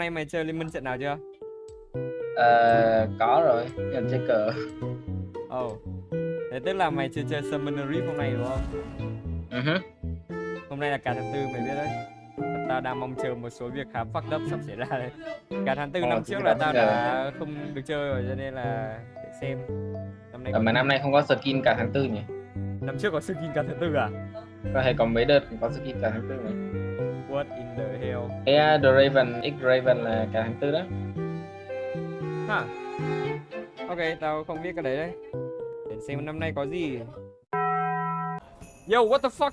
nay mày chơi liên minh trận nào chưa? Ờ, có rồi, nhận chơi cờ. Ồ. Thế tức là mày chưa chơi Summoner Rift hôm nay đúng không? Ừ hứ. Hôm nay là cả tháng tư mày biết đấy. Tao đang mong chờ một số việc khá fucked up sắp xảy ra đấy. Cả tháng tư Ờ, năm trước là tao đã không được chơi rồi cho nên là để xem. Năm nay Ờ, mà năm nay không có skin cả tháng tư nhỉ? năm trước có skin cả tháng tư à? Có thể có mấy đợt có skin cả tháng tư này. What in the hell? Uh, The Raven, X Raven là cả tháng tư đó. Hả? Ok, tao không biết cái đấy đấy. Để xem năm nay có gì. Yo, what the fuck?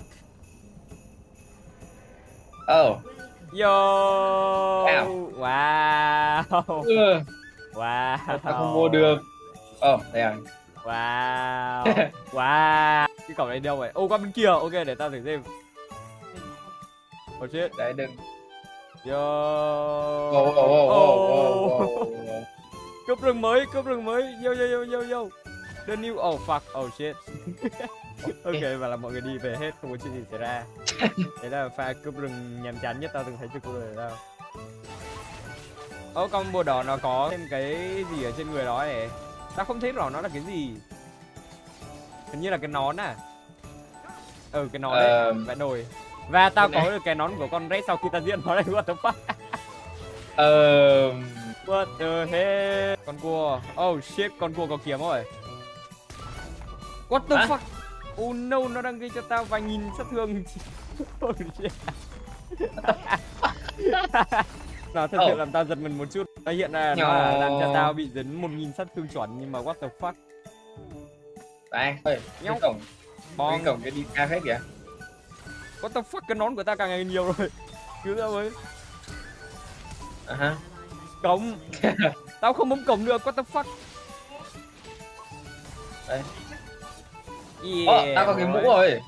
Oh. Yo! Ow. Wow! Ừ, Wow! tao không mua được. Oh, đây à. Wow! wow! Cái cổng này đâu vậy? Ô, qua bên kia. Ok, để tao thử xem. Oh shit. Đấy đừng. Yo! Oh, oh, oh, oh, oh, oh, oh. Cướp rừng mới, cướp rừng mới. Yo, yo, yo, yo, yo. The new... Oh, fuck. Oh, shit. ok, và là mọi người đi về hết, không có chuyện gì xảy ra. Đấy là pha cướp rừng nhàm chán nhất tao từng thấy trên cuộc đời tao. Ô, con bùa đỏ nó có thêm cái gì ở trên người đó này. Tao không thấy rõ nó là cái gì. Hình như là cái nón à. Ừ, cái nón đấy, Ờ, vẽ nồi. Và tao có được cái nón của con Red sau khi tao diễn nó đây, what the fuck. Ờ, What the hell? Con cua. Oh shit, con cua có kiếm rồi. What the Hả? fuck? Oh no, nó đang gây cho tao vài nghìn sát thương. oh shit. nó thật sự Oh. làm tao giật mình một chút. Nó hiện ra nó là làm cho tao bị dấn một nghìn sát thương chuẩn nhưng mà what the fuck? đây. Nhau. cái cổng, cái cổng cái đi ca hết kìa. What the fuck cái nón của tao càng ngày nhiều rồi. Cứu tao với. À ha. Cổng. tao không bấm cổng được, what the fuck? Đây. Yeah. Ồ, tao có cái mũ rồi.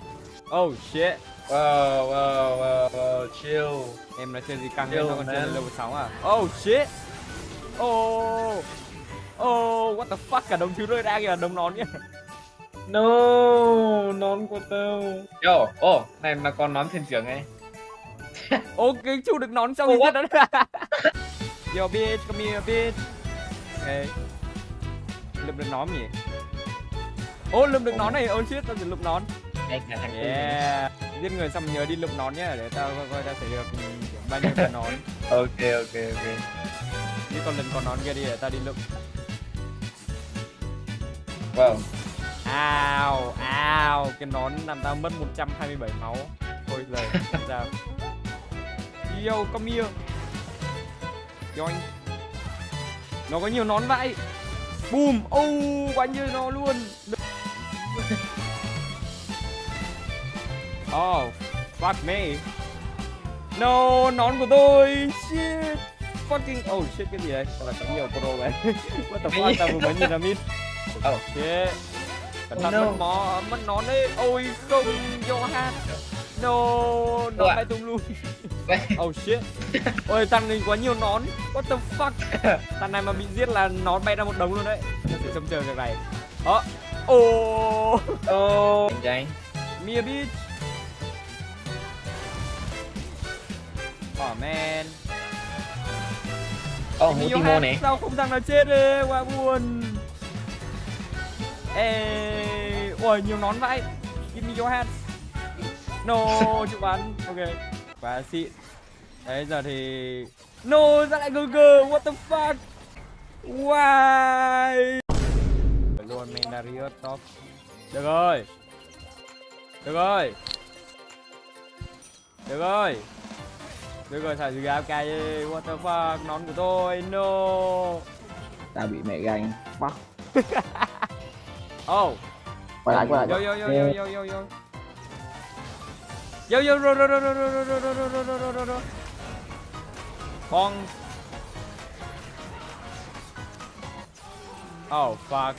Oh shit. Wow, wow, wow, wow, chill. Em nói chơi gì căng Yo, hơn, tao còn chơi level 6 à? Oh shit! Oh! Oh, what the fuck, cả đồng thứ rơi ra kìa, đồng nón kìa No, nón của tao. Yo, oh, này mà còn nón thuyền trưởng ấy. Ok, chu được nón Oh, what? giết đó Yo bitch, come here bitch Ok Lượm được nón nhỉ? Ô, lượm được nón này, oh shit, tao sẽ lượm nón. Yeah Giết người xong nhớ đi lượm nón nhá, để tao coi coi tao sẽ được bao nhiêu cái nón Ok, ok, ok. Đi còn lần còn nón kia đi để tao đi lượm Wow. Ao, ao, cái nón làm tao mất 127 máu. Thôi lời, sao Yo, come here. Yoink. Nó có nhiều nón vậy Boom, oh, quá nhiều nó luôn. Oh, fuck me. No, nón của tôi. Shit. Fucking, oh shit, cái gì đây? Sao là có nhiều pro vậy? What the fuck, tao vừa mới nhìn ra mid Oh. Shit Cẩn Oh thận no. mất mó, mất nón đấy Ôi không, Johan. No, nó bay tung luôn. Oh shit. Ôi thằng này quá nhiều nón. What the fuck? Thằng này mà bị giết là nón bay ra một đống luôn đấy. Nó sẽ trông chờ việc này. Đó Oh Oh. Mia bitch Oh man. Oh, Johan, này. Sao không thằng nào chết đi Quá buồn Ê Ôi nhiều nón vậy Give me your hat No chịu bắn. Ok. Quá xịn Đấy giờ thì No ra lại GG What the fuck? Why? Luôn Mendarius top. Được rồi. Được rồi. Được rồi. Được rồi thả gì AFK đi. What the fuck? Nón của tôi. No. Tao bị mẹ ganh. Fuck Oh quay lại quay Yo lại yo yo yo yo yo yo Yo yo ro ro ro ro ro ro ro ro ro ro ro ro ro Bong Oh fuck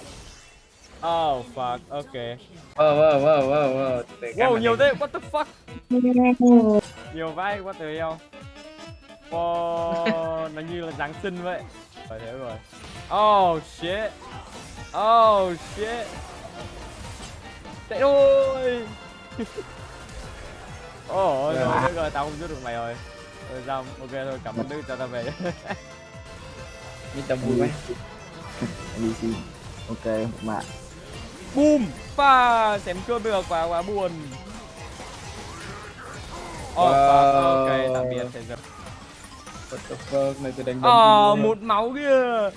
Oh fuck okay Wow, wow, wow, wow, wow. Wow nhiều thế what the fuck Nhiều vai what the hell Wow Nó như là Giáng sinh vậy Phải thế rồi Oh shit Oh shit Chạy thôi Ôi oh, rồi, rồi, tao không giết được mày rồi Rồi xong, ok thôi, cảm ơn Đức cho ta về. Mình tầm vui quá. NPC ok mạng Boom! Pha! Xém cướp được, quá quá buồn. Oh, Wow. ok, tạm biệt thế giờ. What the fuck này tôi đánh Ờ, một máu kia.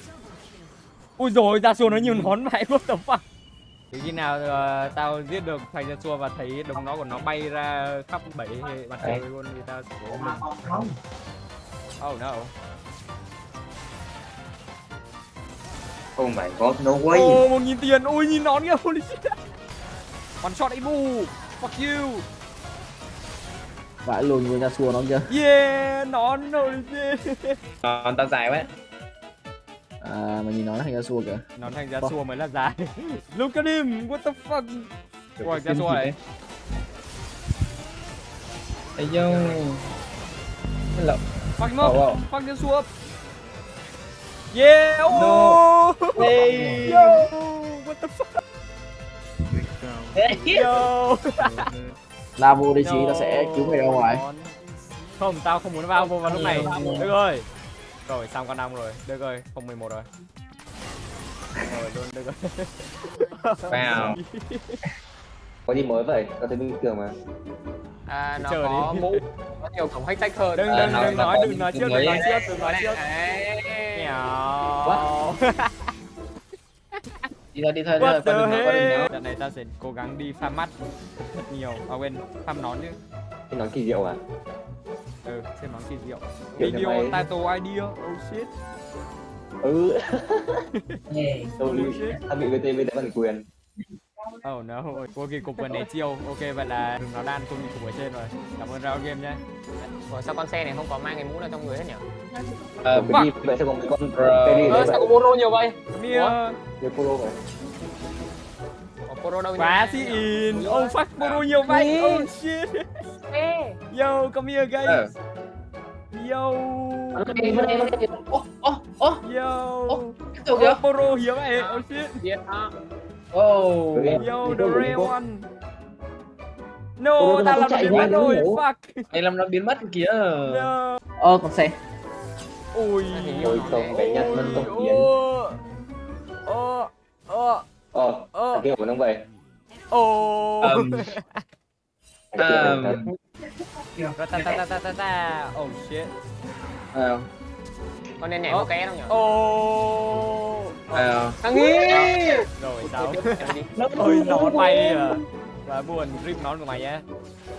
Ui rồi ra xua nó nhiều nón vậy, what the fuck. Thì khi nào ờ, tao giết được thằng ra xua và thấy đồng nó của nó bay ra khắp bảy mặt trời luôn thì tao sẽ có mình. Oh no. Oh my god, no way. Ồ, một nghìn tiền, ui nhìn nón kìa, holy shit. One shot Ibu, fuck you. vãi luôn người ra xua nó chưa Yeah, nón holy shit. Còn tao dài quá. À mà nhìn nó thành ra xua kìa Nón thành ra xua mới là dài. Look at him, what the fuck. Ra xua này. Ây yo. Hello. Fuck him Oh, up, wow. fuck xua up. Yeah, oh. Hey. Yo, what the fuck. Yo. la vô đi chí nó sẽ cứu mày ra ngoài Không, tao không muốn vào vô vào lúc này. Được rồi. Rồi, xong con năm rồi. Được rồi, không 11 rồi. Rồi luôn, được rồi. Wow. Có gì mới vậy? Tao thấy bình thường mà. À, nó Chờ có đi. mũ có nhiều cổng hack sách hơn Đừng Ờ, đừng nó- đừng nó nói có đừng nói trước đừng nói trước đừng nói trước. Mèo. Đi thôi đi thôi đi thôi, What con the đừng nói đừng nói. Trận này ta sẽ cố gắng đi farm mắt thật nhiều. À quên, farm nón chứ. Cái nón kỳ diệu à? Ừ, xem nón kỳ diệu. Video mày- title idea. Oh shit. Ừ. Tôi Oh shit. tao bị VTV bản quyền. Oh no, cô kỳ cục vừa né chiêu. Ok vậy là nói đan tôi bị cục ở trên rồi. Cảm ơn Rao Game nhé. Ủa, sao con xe này không có mang cái mũ nào trong người hết nhỉ? Ờ, Cái đi vậy sao có mấy con đấy sao có Boro nhiều vậy? Mia, Cái polo vậy. Có Boro đâu quá nhỉ? si in. Oh fuck, Boro nhiều vậy. Oh shit. Ê, Yo, come here guys. Ờ. Yo. Ô ô ô Yo. tiếp tục kìa. Oh, Boro hiếm vậy. Oh shit. đó. Ô. Ê. Yo, the cô. one. No, ta nó làm chạy biến mất rồi. hiểu. Fuck. Mày làm nó biến mất kìa. No. ơ con xe Ui. Ôi không, cái nhặt mất tốc biến. Ô. Ô. Ờ, Ô. thằng kia của nó vậy. Ô. Ờm, Thằng kia Thật. Ta ta ta ta ta ta. Oh shit. ờ, Con nên nhảy có ké đâu nhỉ? Ô. ờ. Thằng nghi. Rồi sao? Đi. Ôi nón bay à. Và buồn rip nón của mày nhé.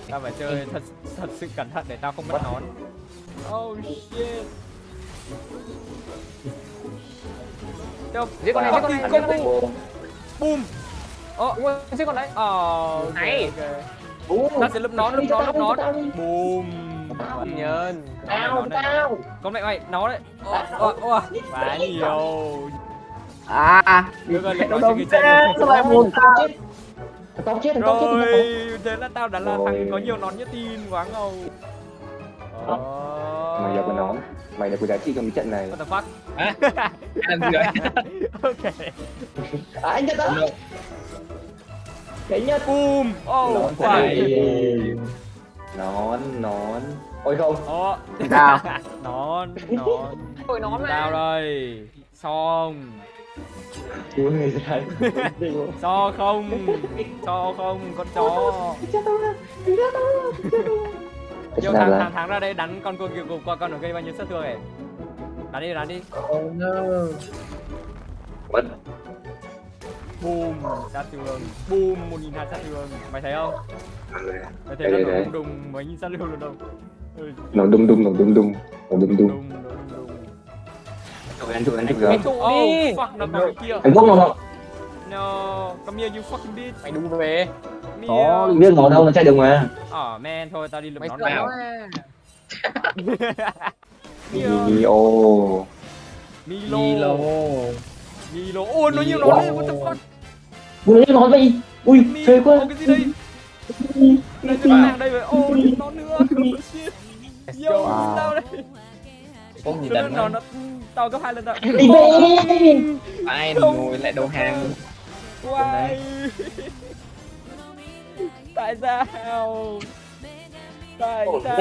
Tao phải chơi thật thật sự cẩn thận để tao không mất nón. Oh shit. Đâu? Giết con này, giết con này, giết con này. Boom. Ờ, giết con đấy. ờ, ok, Ta sẽ lướm nón, lướm nón, lướm nón. Boom. Nhân. Tao, tao. Con mẹ mày, nó đấy. Ờ, ờ, ờ. Quá nhiều. à Được rồi, nó nó đông cái sao lại buồn tao Tao chết, tao chết, tao Rồi, chết. thế là tao đã là thằng có nhiều nón nhất tin quá ngầu. Ờ. Mày giờ có nón. Mày là có giá trị trong trận này. What the fuck? Ăn gì vậy? ok. À, anh nhất đó. Cái nhất. Boom. Oh, Nón phải. Nón, nón. Ôi không. Ồ. Nào. nón, nón. Ôi nón mà. Tao đây. Xong. Cứu người ra. So không. So không, con chó. Yo thằng thằng thằng ra đây đánh con cua kiều cục qua con nó gây bao nhiêu sát thương này. Đánh đi, đánh đi. Oh no. Mất. Boom, sát thương. Boom, một nghìn hai sát thương. Mày thấy không? Mày thấy Đây, nó đùng đùng mấy nghìn sát thương luôn đâu. Ừ, Nó đung đung, nó đung đung. Nó đùng đùng đùng. Anh, chụp anh, Cái rồi. trụ Oh, đi. fuck, nó cái kia. Anh bốc nó không? No, come here you fucking bitch. Mày đu về. Có. Biết nó đâu, nó chạy được mà. Oh man, thôi tao đi lượm nó à. Mio. Milo. Milo. Milo. Ôi nó nhiều nón đấy, what the fuck? Ui, nó nói vậy. Ui, phê quá. Cái gì đây? Đây cái hàng đây rồi. Ô, thêm nón nữa. Yo, tao đây. Không gì Nó đánh nó nó. nó tao gấp hai lần rồi. Đi về. Ai ngồi lại đầu hàng. Why? Tại sao? Tại sao?